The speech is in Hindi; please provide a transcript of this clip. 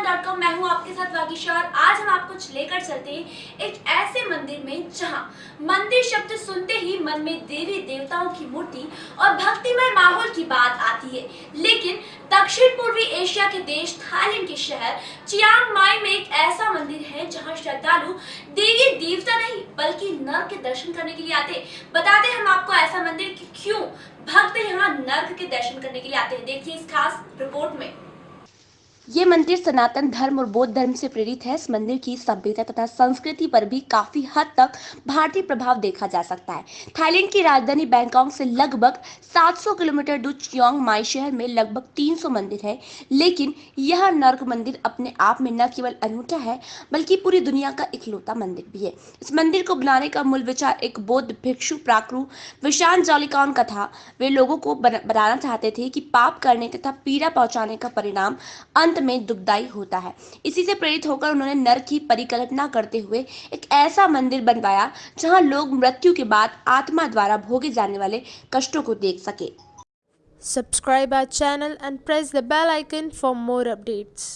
हिंदुस्तान मैं हूँ आपके साथ और आज हम आपको लेकर चलते हैं एक ऐसे मंदिर में जहाँ मंदिर शब्द सुनते ही मन में देवी देवताओं की मूर्ति और भक्तिमय माहौल की बात आती है। लेकिन दक्षिण पूर्वी एशिया के देश, थाईलैंड के शहर, चियांग माई में एक ऐसा मंदिर है जहाँ श्रद्धालु देवी देवता नहीं, बल्कि नर के दर्शन करने के लिए आते बताते हम आपको ऐसा मंदिर क्यों भक्त यहाँ नर्क के दर्शन करने के लिए आते हैं। देखिए इस खास रिपोर्ट में। ये मंदिर सनातन धर्म और बौद्ध धर्म से प्रेरित है। इस मंदिर की सभ्यता तथा संस्कृति पर भी काफ़ी हद तक भारतीय प्रभाव देखा जा सकता है। थाईलैंड की राजधानी बैंकॉक से लगभग 700 किलोमीटर दूर चियोंग माई शहर में लगभग 300 मंदिर है। लेकिन यह नर्क मंदिर अपने आप में न केवल अनूठा है, बल्कि पूरी दुनिया का इकलौता मंदिर भी है। इस मंदिर को बनाने का मूल विचार एक बौद्ध भिक्षु प्राक्रु विशान जौलिकान का था। वे लोगों को बनाना चाहते थे कि पाप करने तथा पीड़ा पहुँचाने का परिणाम अंत में दुखदायी होता है इसी से प्रेरित होकर उन्होंने नर की परिकल्पना करते हुए एक ऐसा मंदिर बनवाया, जहाँ लोग मृत्यु के बाद आत्मा द्वारा भोगे जाने वाले कष्टों को देख सके subscribe our channel and press the bell icon for more updates.